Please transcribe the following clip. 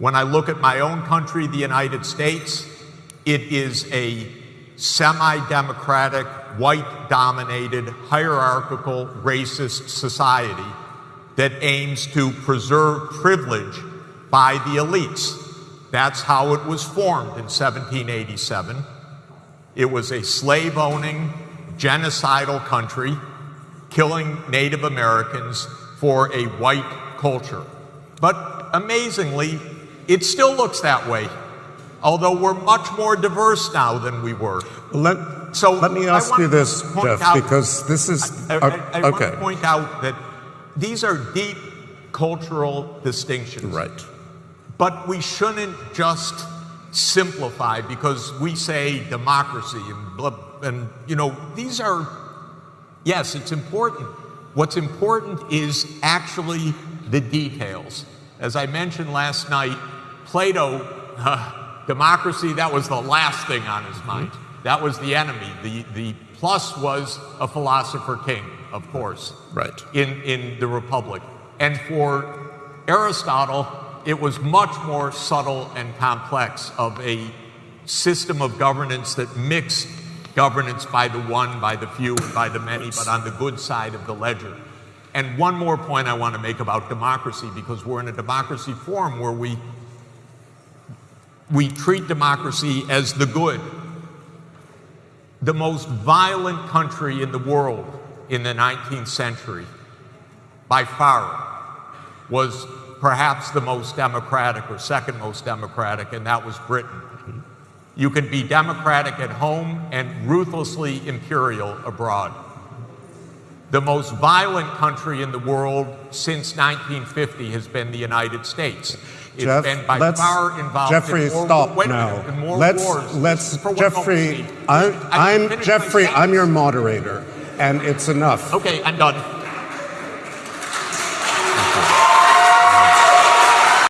When I look at my own country, the United States, it is a semi democratic, white dominated, hierarchical, racist society that aims to preserve privilege by the elites. That's how it was formed in 1787. It was a slave owning, genocidal country killing Native Americans for a white culture. But amazingly, it still looks that way, although we're much more diverse now than we were. Let, So let me ask you this, Jeff, out- because this is I, I- uh, I want to point out that these are deep cultural distinctions. Right. But we shouldn't just simplify because we say democracy and blah, and you know these are yes it's important what's important is actually the details as i mentioned last night plato uh, democracy that was the last thing on his mind that was the enemy the the plus was a philosopher king of course Right. in, in the Republic. And for Aristotle, it was much more subtle and complex of a system of governance that mixed governance by the one, by the few, and by the many, but on the good side of the ledger. And one more point I want to make about democracy, because we're in a democracy forum where we, we treat democracy as the good. The most violent country in the world in the 19th century, by far, was perhaps the most democratic or second most democratic, and that was Britain. You can be democratic at home and ruthlessly imperial abroad. The most violent country in the world since 1950 has been the United States. It's Jeff, been by let's- far involved Jeffrey, in more, stop wait now. in more let's wars. let's Jeffrey. I'm, I'm didn't finish my Jeffrey. I'm your moderator, and it's enough. Okay, I'm done.